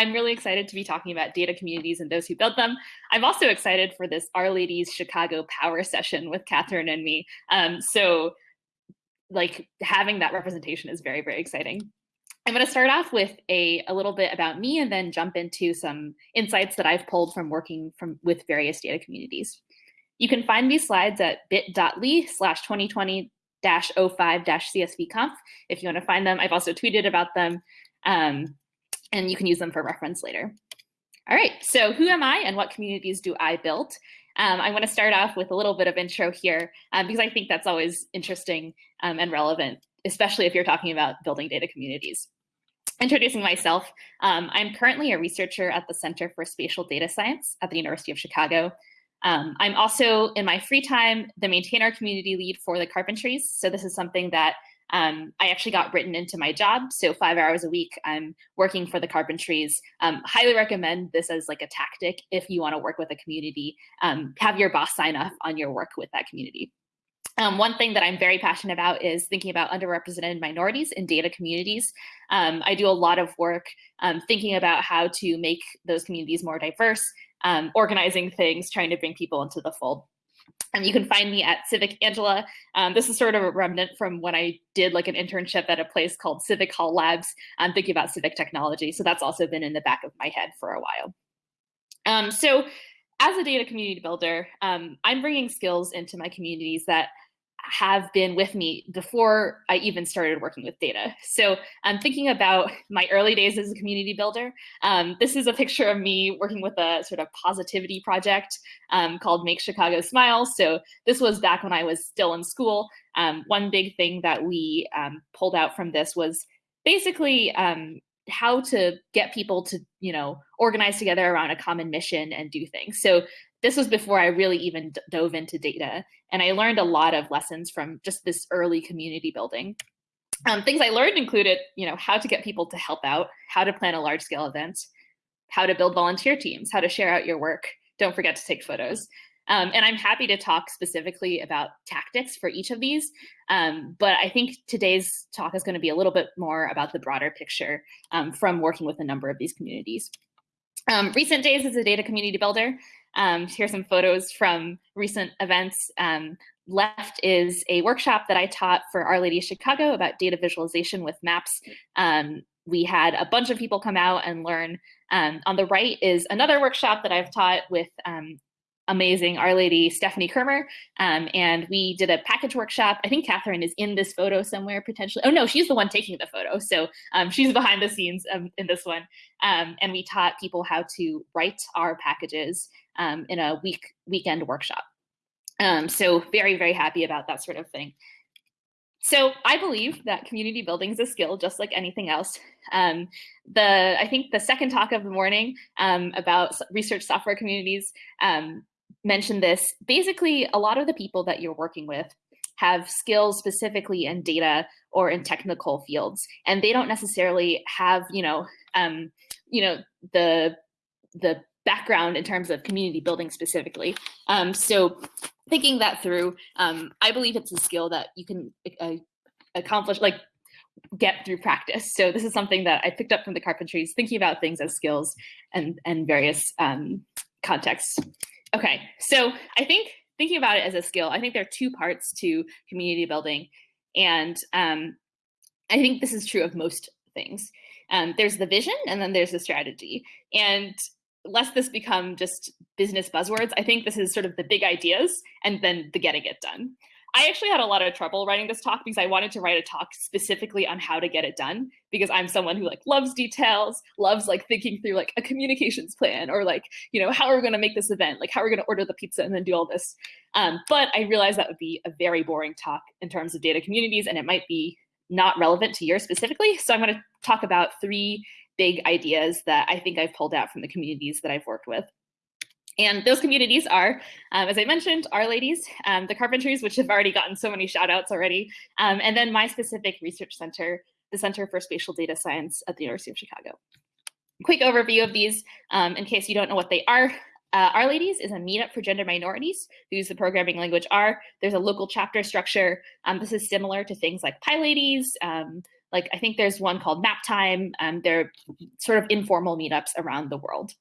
I'm really excited to be talking about data communities and those who build them. I'm also excited for this R-Ladies Chicago Power session with Catherine and me. Um, so like having that representation is very, very exciting. I'm going to start off with a, a little bit about me and then jump into some insights that I've pulled from working from with various data communities. You can find these slides at bit.ly slash 2020 05 CSVconf if you want to find them. I've also tweeted about them um, and you can use them for reference later. All right, so who am I and what communities do I build? Um, I want to start off with a little bit of intro here um, because I think that's always interesting um, and relevant, especially if you're talking about building data communities. Introducing myself, um, I'm currently a researcher at the Center for Spatial Data Science at the University of Chicago. Um, I'm also, in my free time, the maintainer community lead for the Carpentries. So this is something that um, I actually got written into my job. So five hours a week, I'm working for the Carpentries. Um, highly recommend this as like a tactic if you want to work with a community. Um, have your boss sign off on your work with that community. Um, one thing that I'm very passionate about is thinking about underrepresented minorities in data communities. Um, I do a lot of work um, thinking about how to make those communities more diverse, um, organizing things, trying to bring people into the fold. And you can find me at Civic Angela. Um, this is sort of a remnant from when I did like an internship at a place called Civic Hall Labs. I'm thinking about civic technology. So that's also been in the back of my head for a while. Um, so as a data community builder, um, I'm bringing skills into my communities that have been with me before I even started working with data. So I'm thinking about my early days as a community builder. Um, this is a picture of me working with a sort of positivity project um, called Make Chicago Smile. So this was back when I was still in school. Um, one big thing that we um, pulled out from this was basically um, how to get people to, you know, organize together around a common mission and do things. So this was before I really even dove into data. And I learned a lot of lessons from just this early community building. Um, things I learned included, you know, how to get people to help out, how to plan a large scale event, how to build volunteer teams, how to share out your work. Don't forget to take photos. Um, and I'm happy to talk specifically about tactics for each of these. Um, but I think today's talk is going to be a little bit more about the broader picture um, from working with a number of these communities. Um, recent days as a data community builder, um, here's some photos from recent events. Um, left is a workshop that I taught for R-Lady Chicago about data visualization with maps. Um, we had a bunch of people come out and learn. Um, on the right is another workshop that I've taught with um, amazing R-Lady Stephanie Kirmer. Um, and we did a package workshop. I think Catherine is in this photo somewhere potentially. Oh no, she's the one taking the photo. So um, she's behind the scenes um, in this one. Um, and we taught people how to write R packages um, in a week weekend workshop. Um, so very, very happy about that sort of thing. So I believe that community building is a skill, just like anything else. Um, the I think the second talk of the morning um, about research software communities um, mentioned this. Basically, a lot of the people that you're working with have skills specifically in data or in technical fields, and they don't necessarily have, you know, um, you know, the the background in terms of community building specifically. Um, so thinking that through, um, I believe it's a skill that you can uh, accomplish, like get through practice. So this is something that I picked up from the carpentries, thinking about things as skills and, and various um, contexts. Okay, so I think thinking about it as a skill, I think there are two parts to community building. And um, I think this is true of most things. Um, there's the vision and then there's the strategy. And lest this become just business buzzwords, I think this is sort of the big ideas and then the getting it done. I actually had a lot of trouble writing this talk because I wanted to write a talk specifically on how to get it done because I'm someone who like loves details, loves like thinking through like a communications plan or like, you know, how are we going to make this event? Like how are we going to order the pizza and then do all this? Um, but I realized that would be a very boring talk in terms of data communities and it might be not relevant to yours specifically. So I'm going to talk about three big ideas that I think I've pulled out from the communities that I've worked with. And those communities are, um, as I mentioned, R-Ladies, um, the Carpentries, which have already gotten so many shout outs already, um, and then my specific research center, the Center for Spatial Data Science at the University of Chicago. Quick overview of these, um, in case you don't know what they are. Uh, R-Ladies is a meetup for gender minorities who use the programming language R. There's a local chapter structure. Um, this is similar to things like PyLadies, um, Like I think there's one called Map Time. They're sort of informal meetups around the world.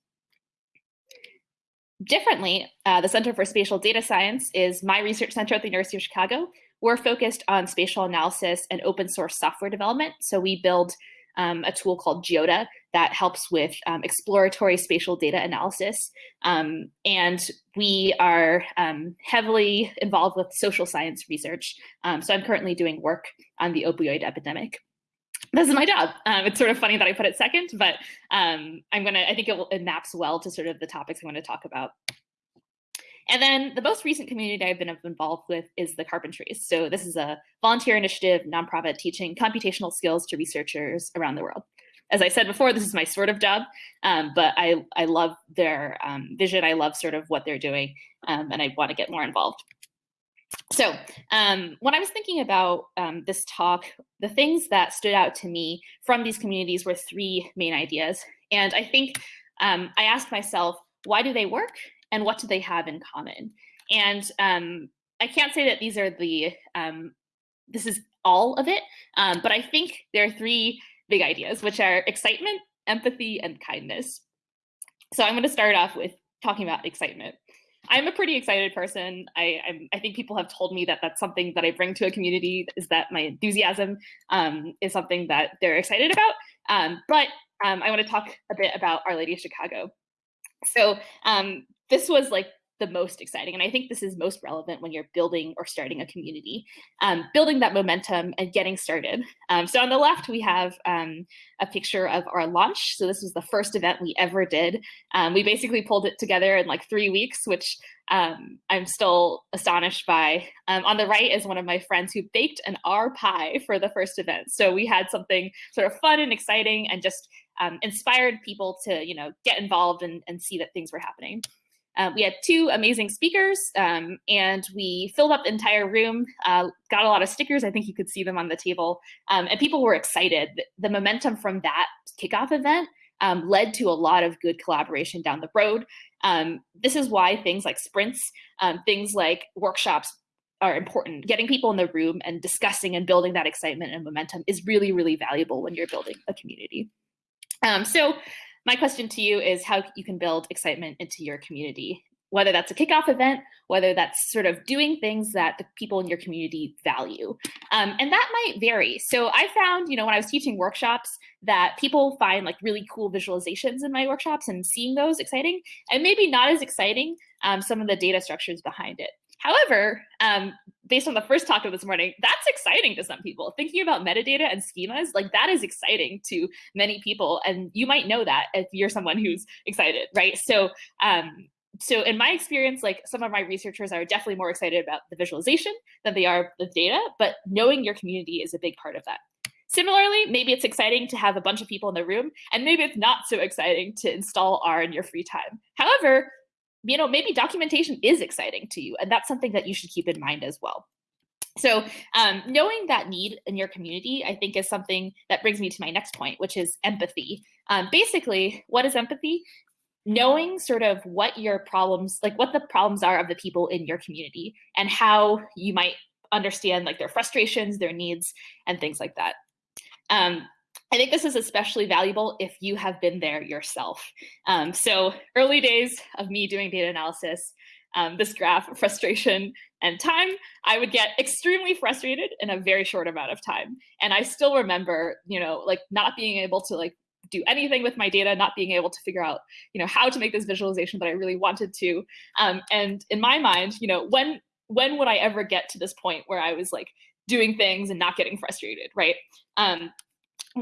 Differently, uh, the Center for Spatial Data Science is my research center at the University of Chicago. We're focused on spatial analysis and open source software development. So we build um, a tool called GeoDa that helps with um, exploratory spatial data analysis. Um, and we are um, heavily involved with social science research. Um, so I'm currently doing work on the opioid epidemic this is my job. Um, it's sort of funny that I put it second, but um, I'm gonna, I think it, will, it maps well to sort of the topics I want to talk about. And then the most recent community I've been involved with is the Carpentries. So this is a volunteer initiative, nonprofit teaching computational skills to researchers around the world. As I said before, this is my sort of job, um, but I, I love their um, vision. I love sort of what they're doing, um, and I want to get more involved. So um, when I was thinking about um, this talk, the things that stood out to me from these communities were three main ideas. And I think um, I asked myself, why do they work and what do they have in common? And um, I can't say that these are the, um, this is all of it, um, but I think there are three big ideas, which are excitement, empathy, and kindness. So I'm gonna start off with talking about excitement. I'm a pretty excited person. I, I'm, i think people have told me that that's something that I bring to a community is that my enthusiasm um, is something that they're excited about. Um, but um, I want to talk a bit about R-Lady of Chicago. So um, this was like the most exciting. And I think this is most relevant when you're building or starting a community, um, building that momentum and getting started. Um, so on the left, we have um, a picture of our launch. So this was the first event we ever did. Um, we basically pulled it together in like three weeks, which um, I'm still astonished by. Um, on the right is one of my friends who baked an R pie for the first event. So we had something sort of fun and exciting and just inspired people to, you know, get involved and, and see that things were happening. Uh, we had two amazing speakers um, and we filled up the entire room, uh, got a lot of stickers. I think you could see them on the table um, and people were excited. The momentum from that kickoff event um, led to a lot of good collaboration down the road. Um, this is why things like sprints, um, things like workshops are important. Getting people in the room and discussing and building that excitement and momentum is really, really valuable when you're building a community. Um, so my question to you is how you can build excitement into your community, whether that's a kickoff event, whether that's sort of doing things that the people in your community value. Um, and that might vary. So I found, you know, when I was teaching workshops that people find like really cool visualizations in my workshops and seeing those exciting and maybe not as exciting um, some of the data structures behind it. However, um, based on the first talk of this morning, that's exciting to some people. Thinking about metadata and schemas, like that is exciting to many people. And you might know that if you're someone who's excited, right? So, um, so in my experience, like some of my researchers are definitely more excited about the visualization than they are the data, but knowing your community is a big part of that. Similarly, maybe it's exciting to have a bunch of people in the room, and maybe it's not so exciting to install R in your free time. However, you know, maybe documentation is exciting to you, and that's something that you should keep in mind as well. So um, knowing that need in your community, I think is something that brings me to my next point, which is empathy. Um, basically, what is empathy? Knowing sort of what your problems, like what the problems are of the people in your community and how you might understand like their frustrations, their needs, and things like that. Um, I think this is especially valuable if you have been there yourself. Um, so early days of me doing data analysis, um, this graph, frustration and time, I would get extremely frustrated in a very short amount of time. And I still remember, you know, like not being able to like do anything with my data, not being able to figure out, you know, how to make this visualization that I really wanted to. Um, and in my mind, you know, when when would I ever get to this point where I was like doing things and not getting frustrated, right? Um,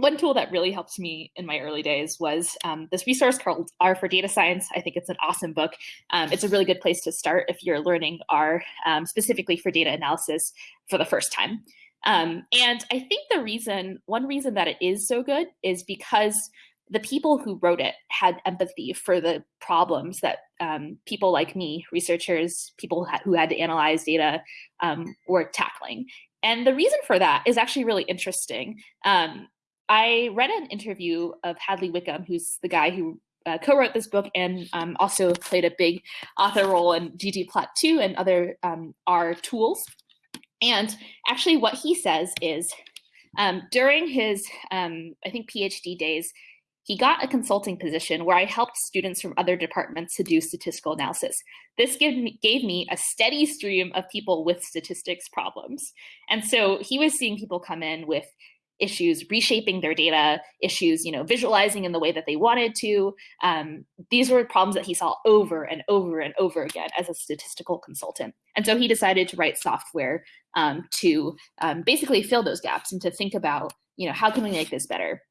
one tool that really helped me in my early days was um, this resource called R for Data Science. I think it's an awesome book. Um, it's a really good place to start if you're learning R um, specifically for data analysis for the first time. Um, and I think the reason, one reason that it is so good is because the people who wrote it had empathy for the problems that um, people like me, researchers, people who had to analyze data um, were tackling. And the reason for that is actually really interesting. Um, I read an interview of Hadley Wickham, who's the guy who uh, co-wrote this book and um, also played a big author role in ggplot2 and other um, R tools. And actually what he says is, Um, during his, um, I think, PhD days, he got a consulting position where I helped students from other departments to do statistical analysis. This gave me, gave me a steady stream of people with statistics problems. And so he was seeing people come in with issues reshaping their data, issues, you know, visualizing in the way that they wanted to. Um, these were problems that he saw over and over and over again as a statistical consultant. And so he decided to write software um, to um, basically fill those gaps and to think about, you know, how can we make this better?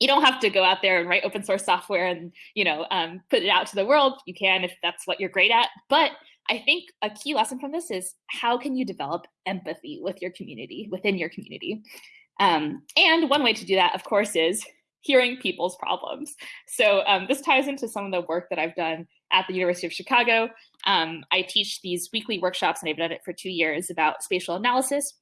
You don't have to go out there and write open source software and, you know, um, put it out to the world. You can if that's what you're great at. But I think a key lesson from this is how can you develop empathy with your community, within your community? Um, and one way to do that, of course, is hearing people's problems. So um, this ties into some of the work that I've done at the University of Chicago. Um, I teach these weekly workshops, and I've done it for two years, about spatial analysis,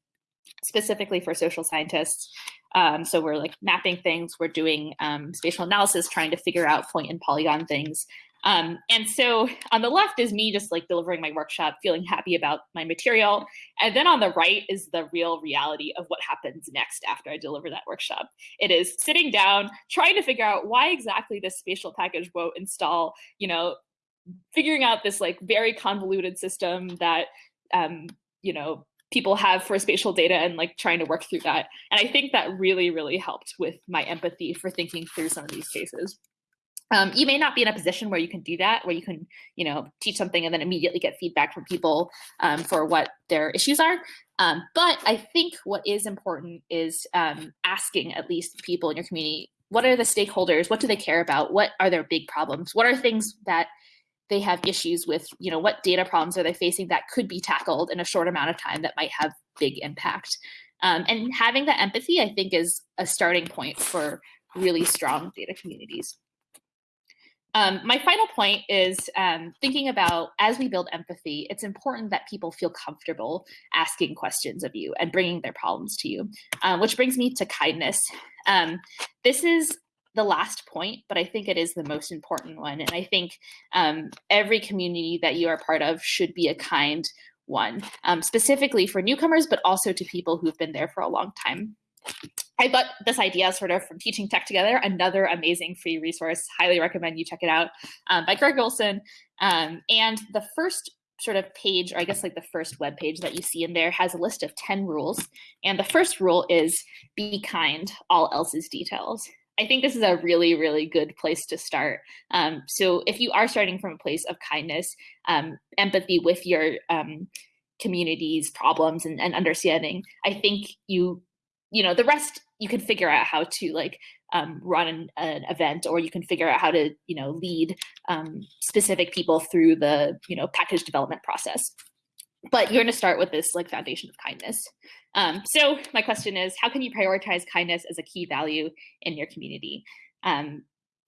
specifically for social scientists. Um, so we're like mapping things, we're doing um, spatial analysis, trying to figure out point and polygon things. Um, and so on the left is me just like delivering my workshop, feeling happy about my material. And then on the right is the real reality of what happens next after I deliver that workshop. It is sitting down, trying to figure out why exactly this spatial package won't install, you know, figuring out this like very convoluted system that, um, you know, people have for spatial data and like trying to work through that. And I think that really, really helped with my empathy for thinking through some of these cases. Um, you may not be in a position where you can do that, where you can, you know, teach something and then immediately get feedback from people um, for what their issues are. Um, but I think what is important is um, asking at least people in your community, what are the stakeholders? What do they care about? What are their big problems? What are things that they have issues with? You know, what data problems are they facing that could be tackled in a short amount of time that might have big impact? Um, and having that empathy, I think, is a starting point for really strong data communities. Um, my final point is um, thinking about as we build empathy, it's important that people feel comfortable asking questions of you and bringing their problems to you, um, which brings me to kindness. Um, this is the last point, but I think it is the most important one. And I think um, every community that you are part of should be a kind one, um, specifically for newcomers, but also to people who've been there for a long time. I got this idea sort of from Teaching Tech Together, another amazing free resource. Highly recommend you check it out um, by Greg Wilson. Um, and the first sort of page, or I guess like the first web page that you see in there has a list of 10 rules. And the first rule is be kind, all else is details. I think this is a really, really good place to start. Um, so if you are starting from a place of kindness, um, empathy with your um, community's problems and, and understanding, I think you you know, the rest you can figure out how to like um, run an, an, event or you can figure out how to, you know, lead um, specific people through the, you know, package development process. But you're going to start with this like foundation of kindness. Um, so my question is, how can you prioritize kindness as a key value in your community? Um,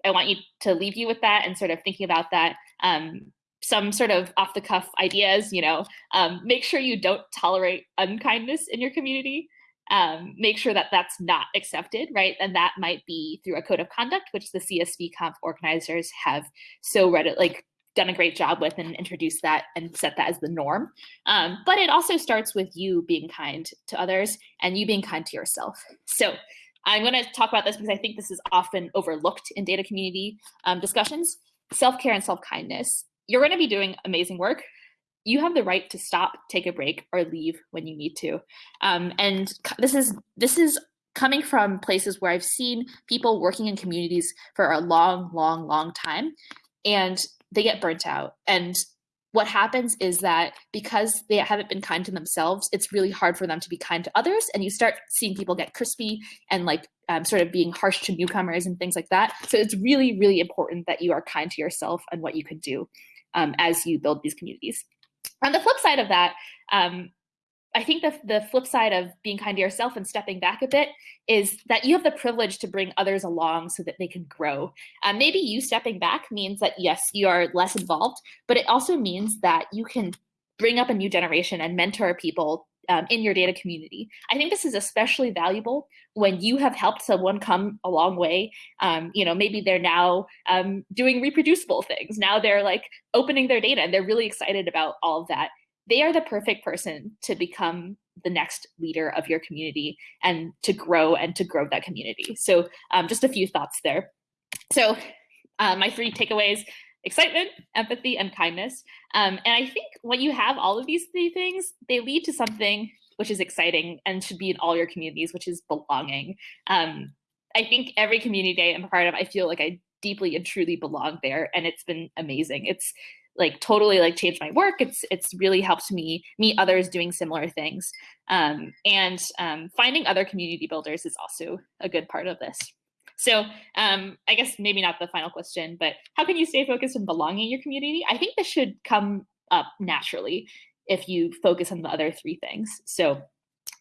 I want you to leave you with that and sort of thinking about that. Um, some sort of off the cuff ideas, you know, um, make sure you don't tolerate unkindness in your community um, make sure that that's not accepted, right? And that might be through a code of conduct, which the CSV Conf organizers have so read like done a great job with and introduced that and set that as the norm. Um, but it also starts with you being kind to others and you being kind to yourself. So I'm going to talk about this because I think this is often overlooked in data community um, discussions. Self-care and self-kindness. You're going to be doing amazing work you have the right to stop, take a break, or leave when you need to. Um, and this is this is coming from places where I've seen people working in communities for a long, long, long time, and they get burnt out. And what happens is that because they haven't been kind to themselves, it's really hard for them to be kind to others. And you start seeing people get crispy and like um, sort of being harsh to newcomers and things like that. So it's really, really important that you are kind to yourself and what you can do um, as you build these communities. On the flip side of that, um, I think the, the flip side of being kind to yourself and stepping back a bit is that you have the privilege to bring others along so that they can grow. Um, maybe you stepping back means that, yes, you are less involved, but it also means that you can bring up a new generation and mentor people um, in your data community. I think this is especially valuable when you have helped someone come a long way. Um, you know, maybe they're now um, doing reproducible things. Now they're like opening their data and they're really excited about all of that. They are the perfect person to become the next leader of your community and to grow and to grow that community. So um, just a few thoughts there. So uh, my three takeaways, excitement, empathy, and kindness. Um, and I think when you have all of these three things, they lead to something which is exciting and should be in all your communities, which is belonging. Um, I think every community day I'm part of, I feel like I deeply and truly belong there. And it's been amazing. It's like totally like changed my work. It's it's really helped me meet others doing similar things. Um, and um, finding other community builders is also a good part of this. So um, I guess maybe not the final question, but how can you stay focused on belonging in your community? I think this should come up naturally if you focus on the other three things. So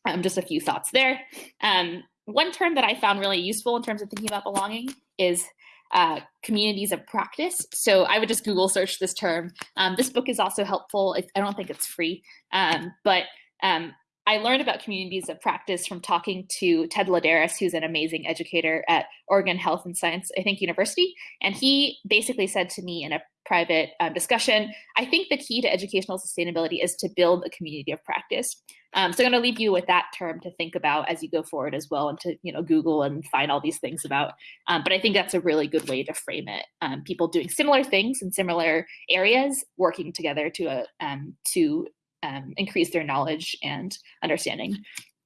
um, just a few thoughts there. Um, one term that I found really useful in terms of thinking about belonging is uh, communities of practice. So I would just Google search this term. Um, this book is also helpful. I don't think it's free, um, but um, I learned about communities of practice from talking to Ted Laderas, who's an amazing educator at Oregon Health and Science, I think, University. And he basically said to me in a private um, discussion, I think the key to educational sustainability is to build a community of practice. Um, so I'm going to leave you with that term to think about as you go forward as well, and to you know Google and find all these things about. Um, but I think that's a really good way to frame it. Um, people doing similar things in similar areas, working together to a um, to um, increase their knowledge and understanding.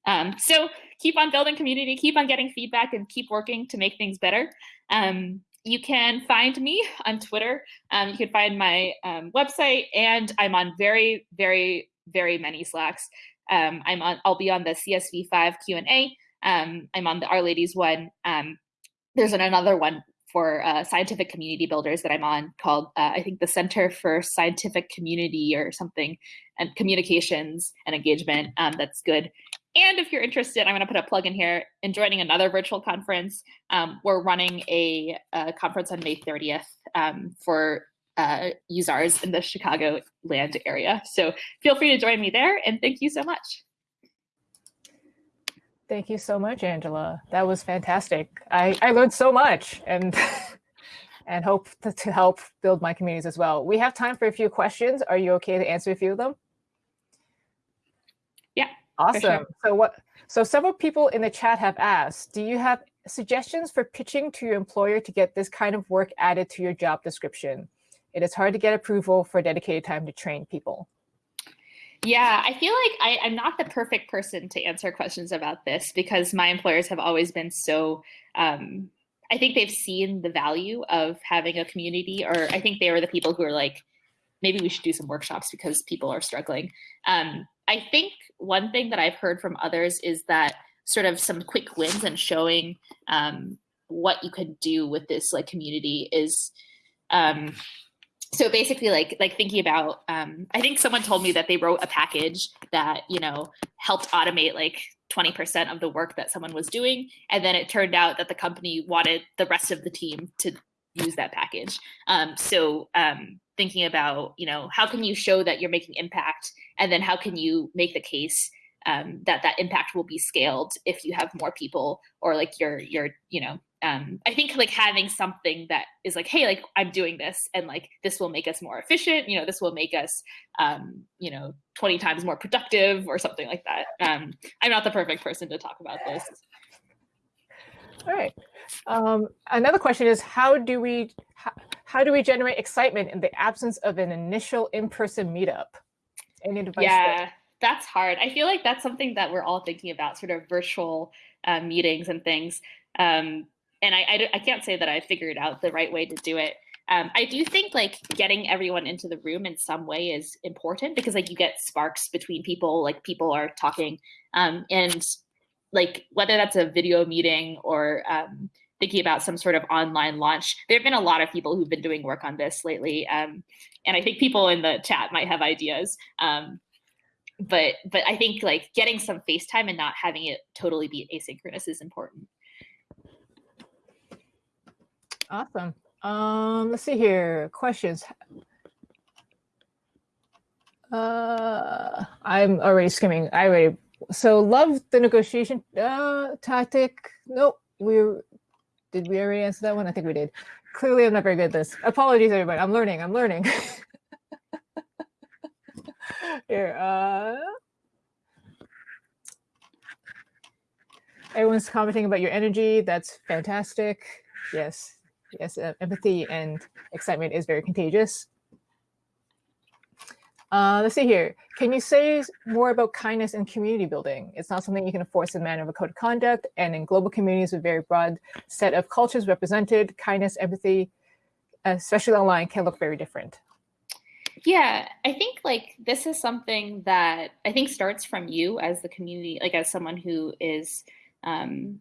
Um, so keep on building community, keep on getting feedback, and keep working to make things better. Um, you can find me on Twitter. Um, you can find my um, website, and I'm on very, very, very many Slacks. Um, I'm on. I'll be on the CSV5 Q and A. I'm on the R-Ladies one. there's another one for uh, scientific community builders that I'm on called, uh, I think, the Center for Scientific Community or something, and communications and engagement. Um, that's good. And if you're interested, I'm going to put a plug in here in joining another virtual conference. Um, we're running a, a, conference on May 30th um, for uh, users in the Chicago land area. So feel free to join me there. And thank you so much. Thank you so much, Angela. That was fantastic. I, I learned so much and and hope to, to help build my communities as well. We have time for a few questions. Are you okay to answer a few of them? Yeah. Awesome. Sure. So what so several people in the chat have asked, do you have suggestions for pitching to your employer to get this kind of work added to your job description? It is hard to get approval for dedicated time to train people. Yeah, I feel like I, I'm not the perfect person to answer questions about this because my employers have always been so um, I think they've seen the value of having a community, or I think they were the people who are like, maybe we should do some workshops because people are struggling. Um, I think one thing that I've heard from others is that sort of some quick wins and showing um, what you could do with this like community is um, so basically like like thinking about um, i think someone told me that they wrote a package that you know helped automate like 20% of the work that someone was doing. And then it turned out that the company wanted the rest of the team to use that package. Um, so um, thinking about you know how can you show that you're making impact? And then how can you make the case um, that that impact will be scaled if you have more people or like your your you know um, I think like having something that is like, hey, like I'm doing this and like this will make us more efficient, you know, this will make us, um, you know, 20 times more productive or something like that. Um, I'm not the perfect person to talk about this. All right. Um, another question is how do we how, how, do we generate excitement in the absence of an initial in-person meetup? Any advice? Yeah, there? That's hard. I feel like that's something that we're all thinking about, sort of virtual uh, meetings and things. Um, and I, I, I can't say that I figured out the right way to do it. Um, I do think like getting everyone into the room in some way is important because like you get sparks between people, like people are talking, um, and like whether that's a video meeting or um, thinking about some sort of online launch. There have been a lot of people who've been doing work on this lately, um, and I think people in the chat might have ideas. But but I think like getting some FaceTime and not having it totally be asynchronous is important. Awesome. Um, let's see here. Questions. Uh, I'm already skimming. I already. So love the negotiation uh, tactic. Nope. We did we already answer that one? I think we did. Clearly, I'm not very good at this. Apologies, everybody. I'm learning. I'm learning. here. Uh, Everyone's commenting about your energy. That's fantastic. Yes, yes, uh, empathy and excitement is very contagious. Uh, let's see here. Can you say more about kindness and community building? It's not something you can enforce in manner of a code of conduct. And in global communities with very broad set of cultures represented, kindness, empathy, especially online, can look very different. Yeah, I think like this is something that I think starts from you as the community, like as someone who is um,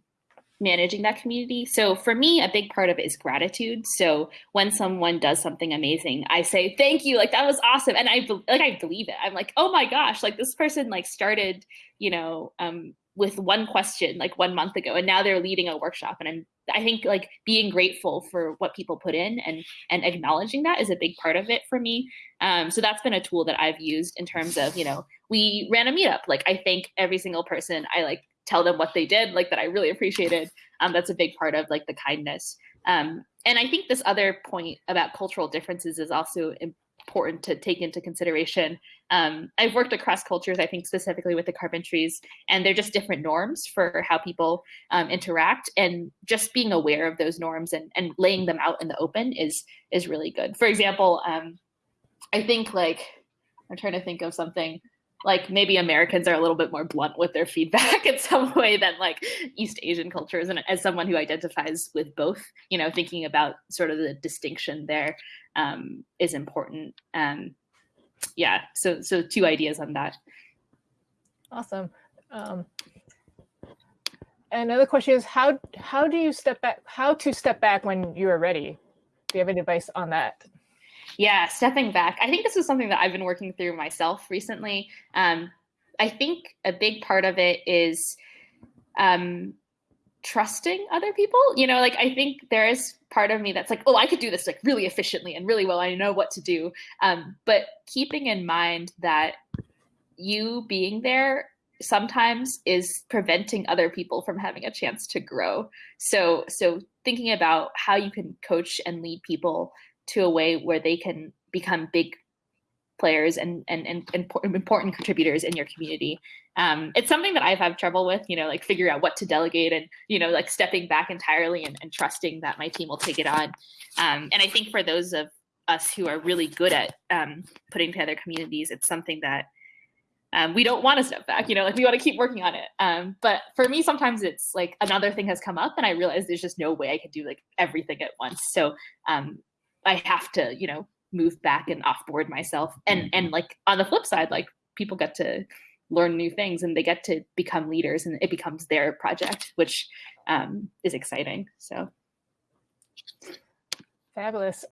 managing that community. So for me, a big part of it is gratitude. So when someone does something amazing, I say thank you, like that was awesome, and I like I believe it. I'm like, oh my gosh, like this person like started, you know, um, with one question like one month ago, and now they're leading a workshop, and I'm I think like being grateful for what people put in and and acknowledging that is a big part of it for me. Um, so that's been a tool that I've used in terms of you know we ran a meetup. Like I thank every single person. I like tell them what they did, like that I really appreciated. Um, that's a big part of like the kindness. Um, and I think this other point about cultural differences is also important to take into consideration. Um, I've worked across cultures, I think specifically with the Carpentries, and they're just different norms for how people um, interact. And just being aware of those norms and, and laying them out in the open is is really good. For example, um, I think like I'm trying to think of something like maybe Americans are a little bit more blunt with their feedback in some way than like East Asian cultures. And as someone who identifies with both, you know, thinking about sort of the distinction there um, is important. Um, yeah, so so two ideas on that. Awesome. Um, another question is how how do you step back? How to step back when you are ready? Do you have any advice on that? Yeah, stepping back. I think this is something that I've been working through myself recently. Um, I think a big part of it is um, trusting other people. You know, like I think there is part of me that's like, oh, I could do this like really efficiently and really well. I know what to do. Um, but keeping in mind that you being there sometimes is preventing other people from having a chance to grow. So so thinking about how you can coach and lead people to a way where they can become big players and and, and, and important contributors in your community. Um, it's something that I've had trouble with, you know, like figuring out what to delegate and, you know, like stepping back entirely and, and trusting that my team will take it on. Um, and I think for those of us who are really good at um, putting together communities, it's something that um, we don't want to step back, you know, like we want to keep working on it. Um, but for me, sometimes it's like another thing has come up and I realize there's just no way I could do like everything at once. So um, I have to, you know, move back and offboard myself. And mm-hmm. and like on the flip side, like people get to learn new things and they get to become leaders and it becomes their project, which um, is exciting. So fabulous.